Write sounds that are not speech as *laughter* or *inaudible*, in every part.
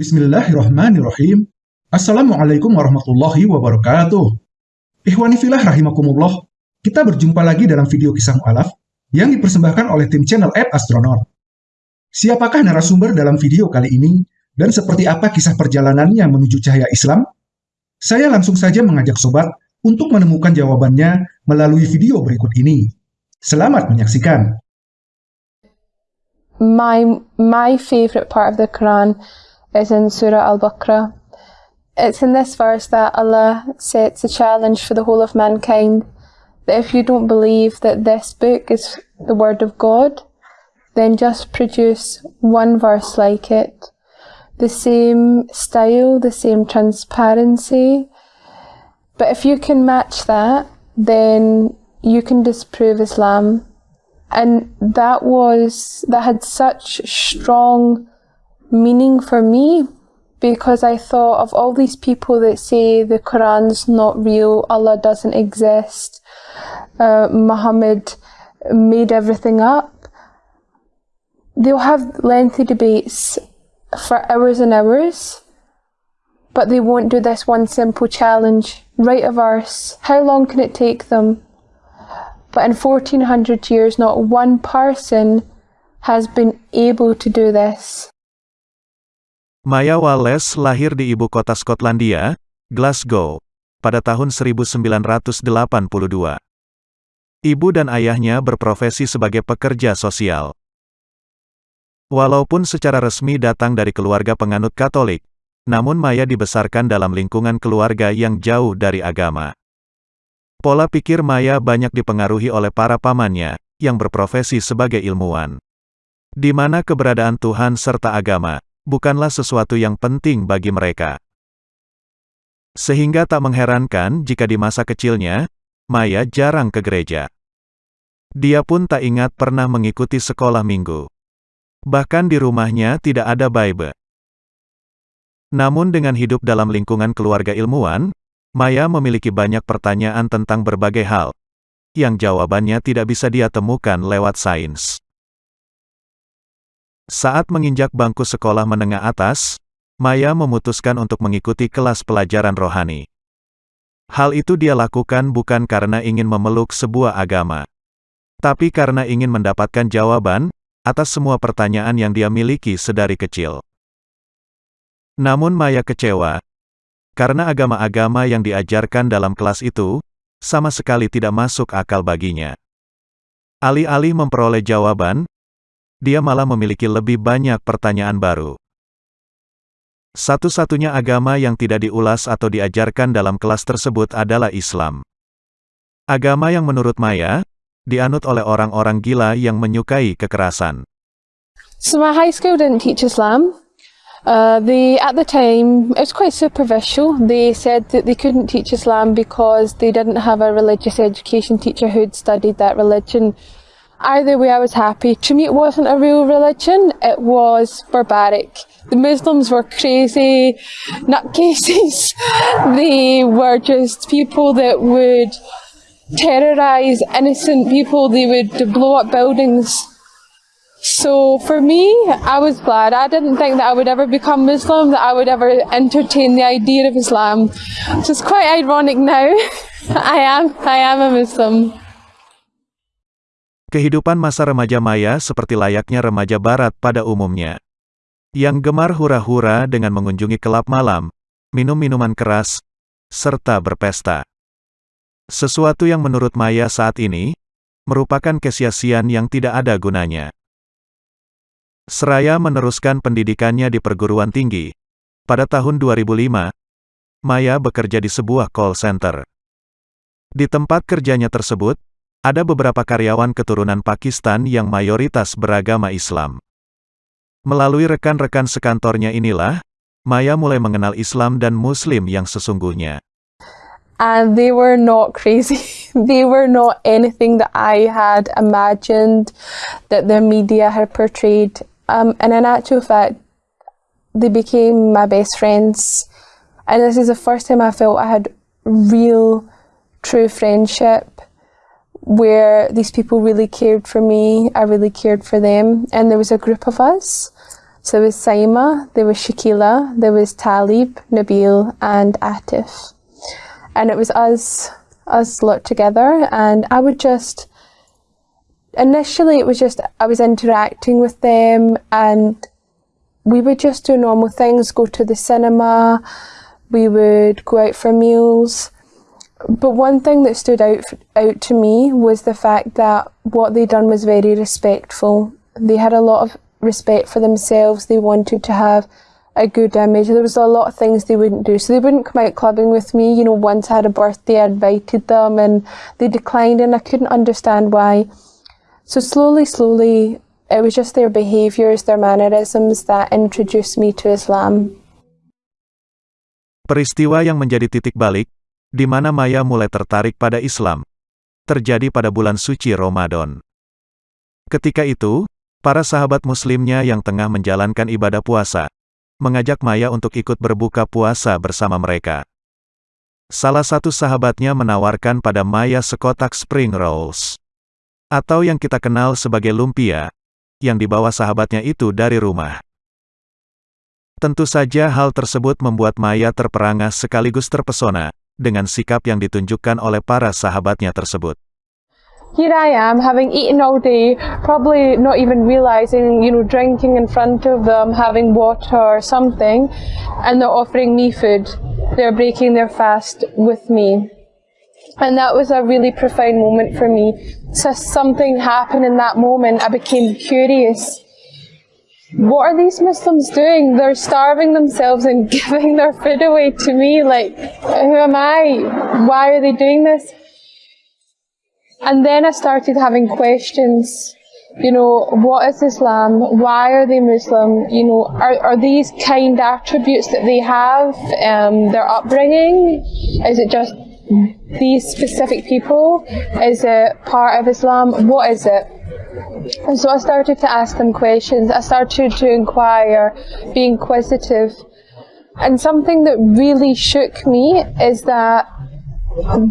Bismillahirrahmanirrahim. Assalamualaikum warahmatullahi wabarakatuh. Ikhwani filah rahimakumullah. Kita berjumpa lagi dalam video kisah mu'alaf yang dipersembahkan oleh tim channel App Astronaut. Siapakah narasumber dalam video kali ini dan seperti apa kisah perjalanannya menuju cahaya Islam? Saya langsung saja mengajak sobat untuk menemukan jawabannya melalui video berikut ini. Selamat menyaksikan. My my favorite part of the Quran is in Surah Al-Baqarah. It's in this verse that Allah sets a challenge for the whole of mankind that if you don't believe that this book is the word of God, then just produce one verse like it. The same style, the same transparency. But if you can match that, then you can disprove Islam. And that was, that had such strong meaning for me because I thought of all these people that say the Quran's not real, Allah doesn't exist, uh, Muhammad made everything up. They'll have lengthy debates for hours and hours, but they won't do this one simple challenge. Write a verse. How long can it take them? But in 1400 years, not one person has been able to do this. Maya Wallace lahir di ibu kota Skotlandia, Glasgow, pada tahun 1982. Ibu dan ayahnya berprofesi sebagai pekerja sosial. Walaupun secara resmi datang dari keluarga penganut Katolik, namun Maya dibesarkan dalam lingkungan keluarga yang jauh dari agama. Pola pikir Maya banyak dipengaruhi oleh para pamannya, yang berprofesi sebagai ilmuwan. Di mana keberadaan Tuhan serta agama, bukanlah sesuatu yang penting bagi mereka. Sehingga tak mengherankan jika di masa kecilnya, Maya jarang ke gereja. Dia pun tak ingat pernah mengikuti sekolah minggu. Bahkan di rumahnya tidak ada Bible. Namun dengan hidup dalam lingkungan keluarga ilmuwan, Maya memiliki banyak pertanyaan tentang berbagai hal, yang jawabannya tidak bisa dia temukan lewat sains. Saat menginjak bangku sekolah menengah atas, Maya memutuskan untuk mengikuti kelas pelajaran rohani. Hal itu dia lakukan bukan karena ingin memeluk sebuah agama, tapi karena ingin mendapatkan jawaban atas semua pertanyaan yang dia miliki sedari kecil. Namun Maya kecewa, karena agama-agama yang diajarkan dalam kelas itu, sama sekali tidak masuk akal baginya. Alih-alih memperoleh jawaban, dia malah memiliki lebih banyak pertanyaan baru. Satu-satunya agama yang tidak diulas atau diajarkan dalam kelas tersebut adalah Islam. Agama yang menurut Maya, dianut oleh orang-orang gila yang menyukai kekerasan. So my high school didn't teach Islam. Uh, they, at the time, it was quite superficial. They said that they couldn't teach Islam because they didn't have a religious education teacher who'd studied that religion Either way, I was happy. To me, it wasn't a real religion, it was barbaric. The Muslims were crazy nutcases. *laughs* they were just people that would terrorise innocent people, they would blow up buildings. So for me, I was glad. I didn't think that I would ever become Muslim, that I would ever entertain the idea of Islam. So it's quite ironic now. *laughs* I am, I am a Muslim. Kehidupan masa remaja Maya seperti layaknya remaja barat pada umumnya. Yang gemar hura-hura dengan mengunjungi kelab malam, minum minuman keras, serta berpesta. Sesuatu yang menurut Maya saat ini, merupakan kesia-siaan yang tidak ada gunanya. Seraya meneruskan pendidikannya di perguruan tinggi. Pada tahun 2005, Maya bekerja di sebuah call center. Di tempat kerjanya tersebut, ada beberapa karyawan keturunan Pakistan yang mayoritas beragama Islam. Melalui rekan-rekan sekantornya inilah, Maya mulai mengenal Islam dan Muslim yang sesungguhnya. And they were not crazy. *laughs* they were not anything that I had imagined that the media had portrayed. Um, and in actual fact, they became my best friends. And this is the first time I felt I had real, true friendship. Where these people really cared for me, I really cared for them, and there was a group of us So there was Saima, there was Shakila, there was Talib, Nabil, and Atif. And it was us, us lot together, and I would just, initially it was just, I was interacting with them, and we would just do normal things, go to the cinema, we would go out for meals. But one thing that stood out out to me was the fact that what they done was very respectful. They had a lot of respect for themselves. They wanted to have a good image. There was a lot of things they wouldn't do. So they wouldn't come out clubbing with me. You know, once I had a birthday, I invited them and they declined and I couldn't understand why. So slowly, slowly, it was just their behaviours, their mannerisms that introduced me to Islam. Peristiwa yang menjadi titik balik, di mana Maya mulai tertarik pada Islam, terjadi pada bulan suci Ramadan. Ketika itu, para sahabat muslimnya yang tengah menjalankan ibadah puasa, mengajak Maya untuk ikut berbuka puasa bersama mereka. Salah satu sahabatnya menawarkan pada Maya sekotak spring rolls, atau yang kita kenal sebagai lumpia, yang dibawa sahabatnya itu dari rumah. Tentu saja hal tersebut membuat Maya terperangah sekaligus terpesona, dengan sikap yang ditunjukkan oleh para sahabatnya tersebut. Here I am, having eaten all day, probably not even realising, you know, drinking in front of them, having water or something, and they're offering me food. They're breaking their fast with me. And that was a really profound moment for me. So something happened in that moment. I became curious what are these Muslims doing? They're starving themselves and *laughs* giving their food away to me. Like, who am I? Why are they doing this? And then I started having questions. You know, what is Islam? Why are they Muslim? You know, are, are these kind attributes that they have, um, their upbringing? Is it just these specific people? Is it part of Islam? What is it? And so I started to ask them questions. I started to inquire, be inquisitive. And something that really shook me is that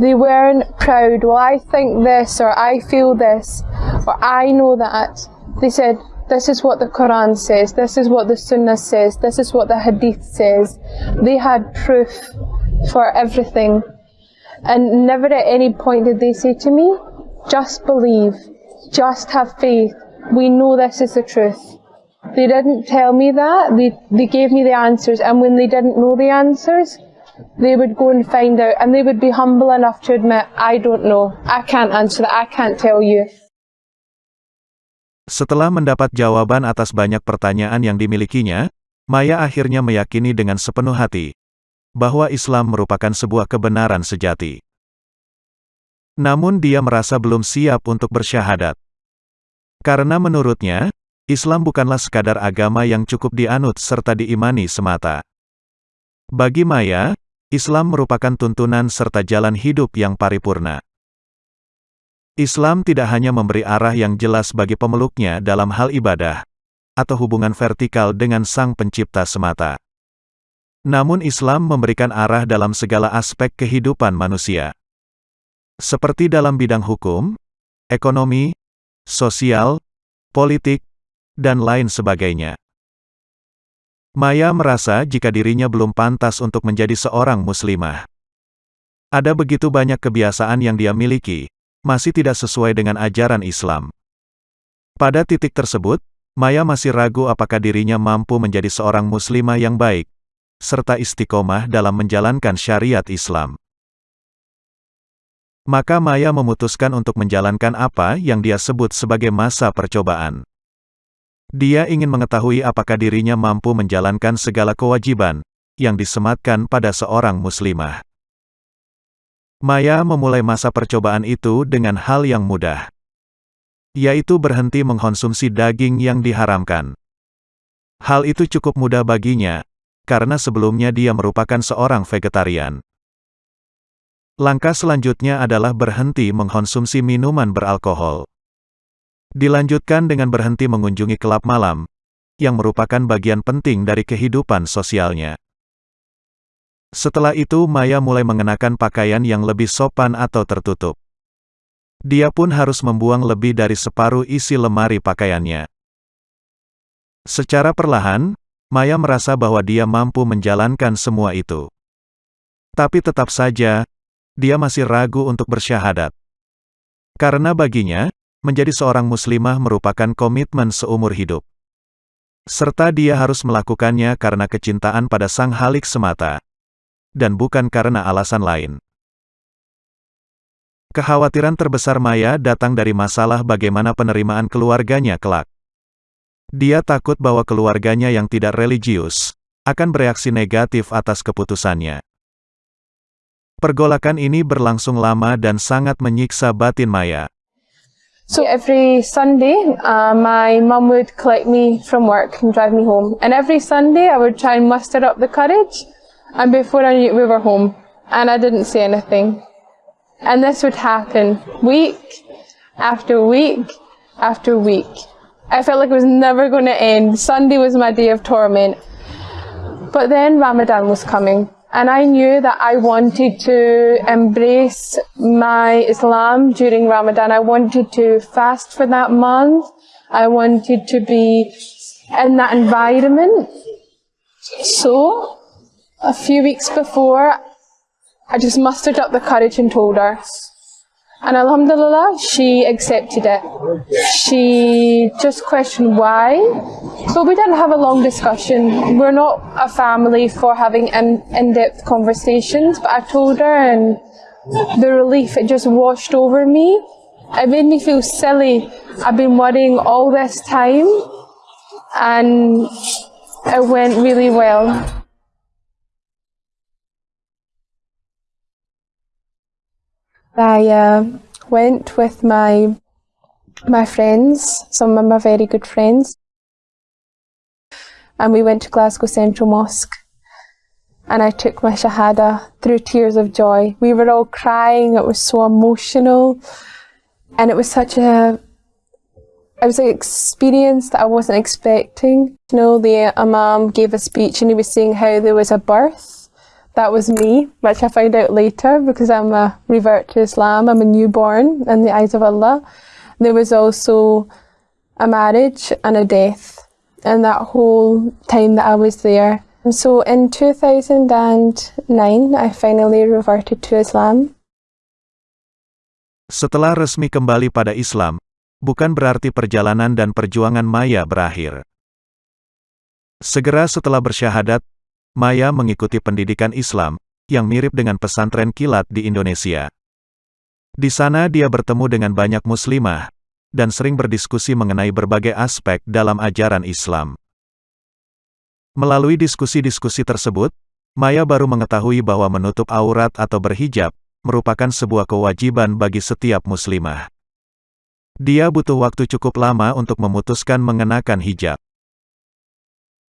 they weren't proud. Well, I think this, or I feel this, or I know that. They said, this is what the Quran says, this is what the Sunnah says, this is what the Hadith says. They had proof for everything. And never at any point did they say to me, just believe. Just have faith. We know this is the truth. They didn't tell me that. They, they gave me the answers. And when they didn't know the answers, they would go and find out. And they would be humble enough to admit, I don't know. I can't answer that. I can't tell you. Setelah mendapat jawaban atas banyak pertanyaan yang dimilikinya, Maya akhirnya meyakini dengan sepenuh hati bahwa Islam merupakan sebuah kebenaran sejati. Namun dia merasa belum siap untuk bersyahadat. Karena menurutnya, Islam bukanlah sekadar agama yang cukup dianut serta diimani semata. Bagi Maya, Islam merupakan tuntunan serta jalan hidup yang paripurna. Islam tidak hanya memberi arah yang jelas bagi pemeluknya dalam hal ibadah, atau hubungan vertikal dengan Sang Pencipta semata. Namun Islam memberikan arah dalam segala aspek kehidupan manusia seperti dalam bidang hukum, ekonomi, sosial, politik, dan lain sebagainya. Maya merasa jika dirinya belum pantas untuk menjadi seorang muslimah. Ada begitu banyak kebiasaan yang dia miliki, masih tidak sesuai dengan ajaran Islam. Pada titik tersebut, Maya masih ragu apakah dirinya mampu menjadi seorang muslimah yang baik, serta istiqomah dalam menjalankan syariat Islam. Maka Maya memutuskan untuk menjalankan apa yang dia sebut sebagai masa percobaan. Dia ingin mengetahui apakah dirinya mampu menjalankan segala kewajiban yang disematkan pada seorang muslimah. Maya memulai masa percobaan itu dengan hal yang mudah, yaitu berhenti mengkonsumsi daging yang diharamkan. Hal itu cukup mudah baginya, karena sebelumnya dia merupakan seorang vegetarian. Langkah selanjutnya adalah berhenti mengkonsumsi minuman beralkohol. Dilanjutkan dengan berhenti mengunjungi kelab malam, yang merupakan bagian penting dari kehidupan sosialnya. Setelah itu Maya mulai mengenakan pakaian yang lebih sopan atau tertutup. Dia pun harus membuang lebih dari separuh isi lemari pakaiannya. Secara perlahan, Maya merasa bahwa dia mampu menjalankan semua itu. Tapi tetap saja, dia masih ragu untuk bersyahadat. Karena baginya, menjadi seorang muslimah merupakan komitmen seumur hidup. Serta dia harus melakukannya karena kecintaan pada sang halik semata. Dan bukan karena alasan lain. Kekhawatiran terbesar Maya datang dari masalah bagaimana penerimaan keluarganya kelak. Dia takut bahwa keluarganya yang tidak religius akan bereaksi negatif atas keputusannya. Pergolakan ini berlangsung lama dan sangat menyiksa batin Maya. So every Sunday, uh, my mum would collect me from work and drive me home. And every Sunday, I would try and muster up the courage. And before I knew it, we were home. And I didn't say anything. And this would happen week after week after week. I felt like it was never going to end. Sunday was my day of torment. But then Ramadan was coming. And I knew that I wanted to embrace my Islam during Ramadan. I wanted to fast for that month. I wanted to be in that environment. So, a few weeks before, I just mustered up the courage and told her. And Alhamdulillah, she accepted it. She just questioned why. But we didn't have a long discussion. We're not a family for having in, in-depth conversations, but I told her and the relief, it just washed over me. It made me feel silly. I've been worrying all this time and it went really well. I uh, went with my my friends, some of my very good friends, and we went to Glasgow Central Mosque. And I took my Shahada through tears of joy. We were all crying, it was so emotional, and it was such a it was an experience that I wasn't expecting. You know, the Imam gave a speech and he was saying how there was a birth that was me, which I found out later because I'm a revert to Islam. I'm a newborn in the eyes of Allah. There was also a marriage and a death in that whole time that I was there. And so in 2009, I finally reverted to Islam. Setelah resmi kembali pada Islam, bukan berarti perjalanan dan perjuangan Maya berakhir. Segera setelah bersyahadat, Maya mengikuti pendidikan Islam, yang mirip dengan pesantren kilat di Indonesia. Di sana dia bertemu dengan banyak muslimah, dan sering berdiskusi mengenai berbagai aspek dalam ajaran Islam. Melalui diskusi-diskusi tersebut, Maya baru mengetahui bahwa menutup aurat atau berhijab, merupakan sebuah kewajiban bagi setiap muslimah. Dia butuh waktu cukup lama untuk memutuskan mengenakan hijab.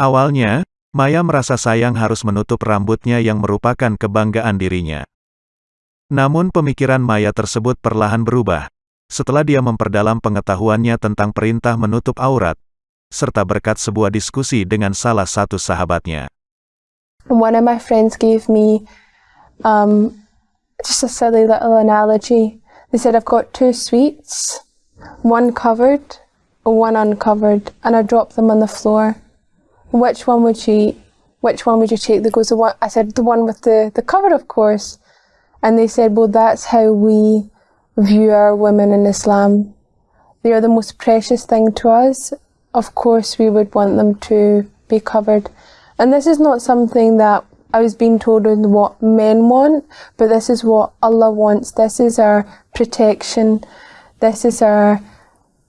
Awalnya, Maya merasa sayang harus menutup rambutnya yang merupakan kebanggaan dirinya. Namun pemikiran Maya tersebut perlahan berubah, setelah dia memperdalam pengetahuannya tentang perintah menutup aurat, serta berkat sebuah diskusi dengan salah satu sahabatnya. One of my friends gave me um, just a silly little analogy. They said, I've got two sweets, one covered, one uncovered, and I dropped them on the floor. Which one would you which one would you take? They goes the one I said the one with the, the cover of course. And they said, Well that's how we view our women in Islam. They are the most precious thing to us. Of course we would want them to be covered. And this is not something that I was being told is what men want, but this is what Allah wants. This is our protection. This is our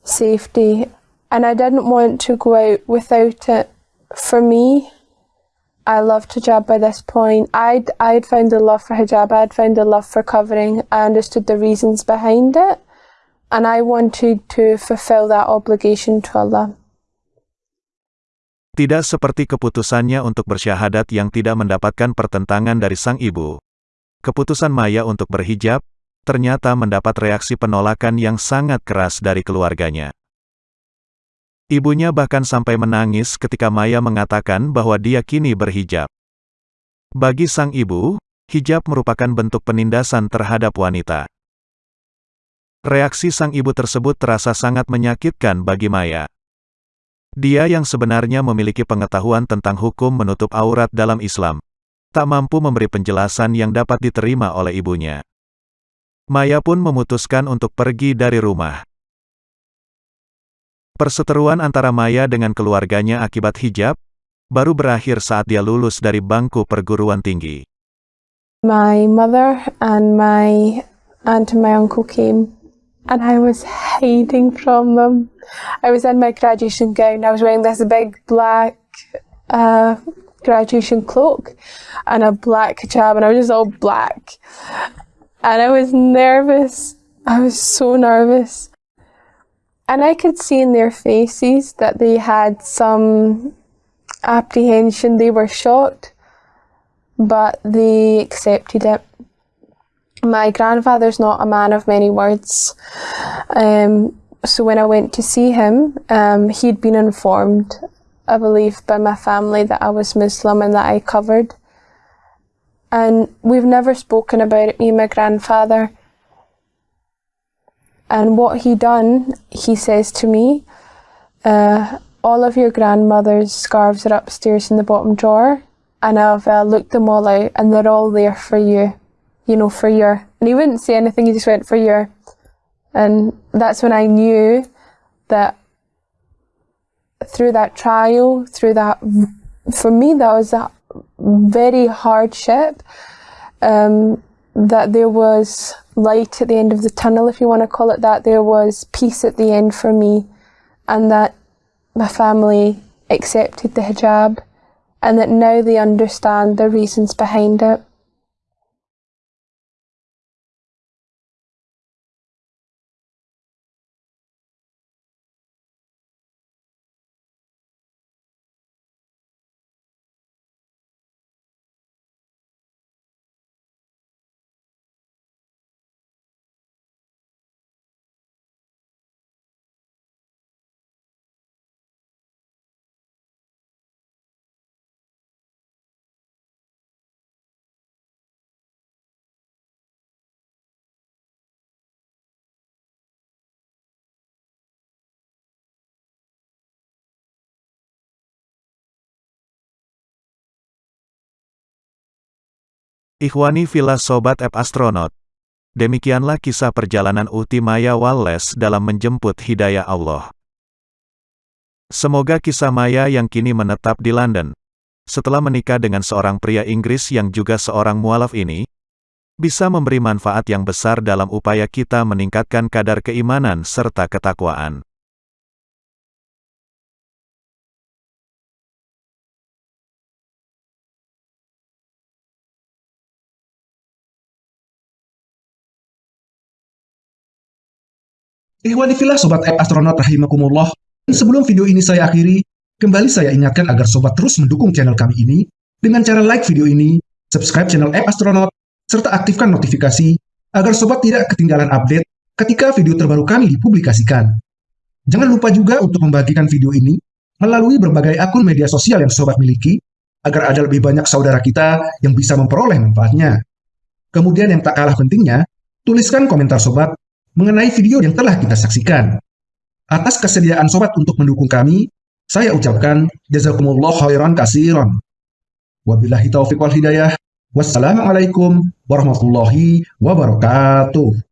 safety. And I didn't want to go out without it for me, I loved hijab by this point. I'd, I'd found a love for hijab, I'd found a love for covering, I understood the reasons behind it, and I wanted to fulfill that obligation to Allah. Tidak seperti keputusannya untuk bersyahadat yang tidak mendapatkan pertentangan dari sang ibu. Keputusan Maya untuk berhijab, ternyata mendapat reaksi penolakan yang sangat keras dari keluarganya. Ibunya bahkan sampai menangis ketika Maya mengatakan bahwa dia kini berhijab. Bagi sang ibu, hijab merupakan bentuk penindasan terhadap wanita. Reaksi sang ibu tersebut terasa sangat menyakitkan bagi Maya. Dia yang sebenarnya memiliki pengetahuan tentang hukum menutup aurat dalam Islam, tak mampu memberi penjelasan yang dapat diterima oleh ibunya. Maya pun memutuskan untuk pergi dari rumah. Perseteruan antara Maya dengan keluarganya akibat hijab, baru berakhir saat dia lulus dari bangku perguruan tinggi. My mother and my aunt and my uncle came and I was hiding from them. I was in my graduation gown. I was wearing this big black uh, graduation cloak and a black hijab, and I was just all black. And I was nervous. I was so nervous. And I could see in their faces that they had some apprehension. They were shocked, but they accepted it my grandfather's not a man of many words. Um, so when I went to see him, um, he'd been informed, I believe, by my family that I was Muslim and that I covered. And we've never spoken about it, me and my grandfather. And what he done, he says to me, uh, all of your grandmother's scarves are upstairs in the bottom drawer, and I've uh, looked them all out, and they're all there for you you know, for your, and he wouldn't say anything, he just went for your, and that's when I knew that through that trial, through that, for me, that was a very hardship, um, that there was light at the end of the tunnel, if you want to call it that. There was peace at the end for me, and that my family accepted the hijab, and that now they understand the reasons behind it. Ikhwani Villa Sobat App Astronaut. Demikianlah kisah perjalanan Uti Maya Wallace dalam menjemput hidayah Allah. Semoga kisah Maya yang kini menetap di London, setelah menikah dengan seorang pria Inggris yang juga seorang mualaf ini, bisa memberi manfaat yang besar dalam upaya kita meningkatkan kadar keimanan serta ketakwaan. Ikhwanifilah Sobat App Astronaut Rahimakumullah, sebelum video ini saya akhiri, kembali saya ingatkan agar Sobat terus mendukung channel kami ini dengan cara like video ini, subscribe channel App Astronaut, serta aktifkan notifikasi agar Sobat tidak ketinggalan update ketika video terbaru kami dipublikasikan. Jangan lupa juga untuk membagikan video ini melalui berbagai akun media sosial yang Sobat miliki, agar ada lebih banyak saudara kita yang bisa memperoleh manfaatnya. Kemudian yang tak kalah pentingnya, tuliskan komentar Sobat mengenai video yang telah kita saksikan. Atas kesediaan sobat untuk mendukung kami, saya ucapkan jazakumullah khairan kasiran. Wabillahi taufiq wal hidayah. Wassalamualaikum warahmatullahi wabarakatuh.